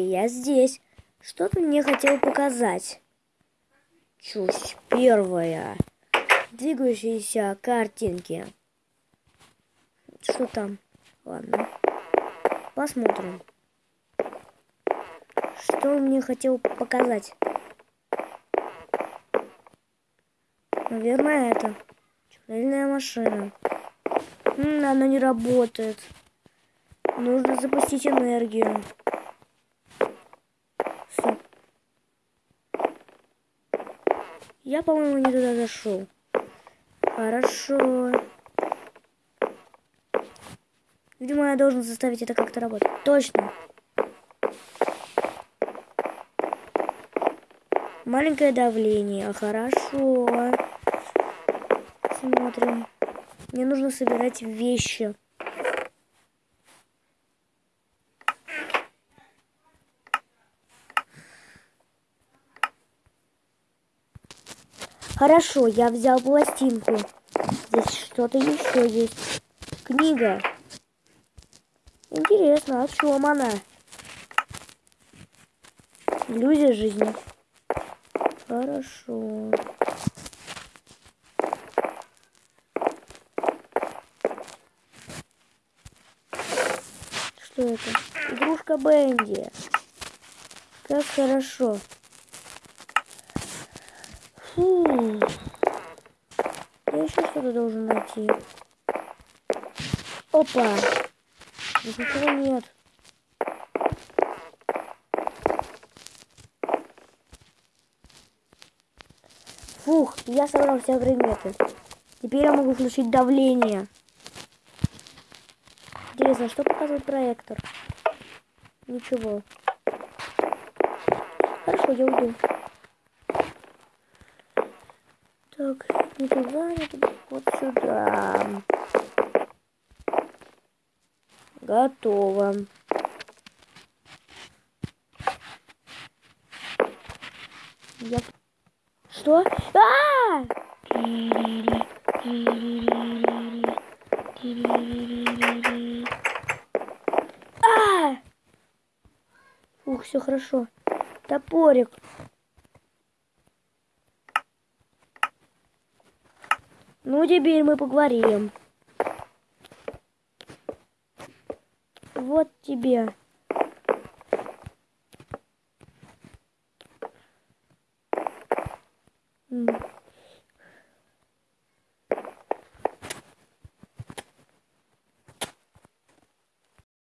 я здесь. Что ты мне хотел показать? Чушь первая. Двигающиеся картинки. Что там? Ладно. Посмотрим. Что он мне хотел показать? Наверное, это чудельная машина. М, она не работает. Нужно запустить энергию. Я, по-моему, не туда зашел. Хорошо. Видимо, я должен заставить это как-то работать. Точно. Маленькое давление. Хорошо. Смотрим. Мне нужно собирать вещи. Хорошо, я взял пластинку. Здесь что-то еще есть. Книга. Интересно, о чем она? Иллюзия жизни. Хорошо. Что это? Игрушка Бенди. Как хорошо. Фу. Я еще что-то должен найти. Опа. Ничего нет. Фух, я собрал все предметы. Теперь я могу включить давление. Интересно, что показывает проектор? Ничего. Хорошо, я уйду. Так, не туда, вот сюда. Готово. Я... Что? А! А! Ух, все хорошо. Топорик. Ну, теперь мы поговорим. Вот тебе. Mm.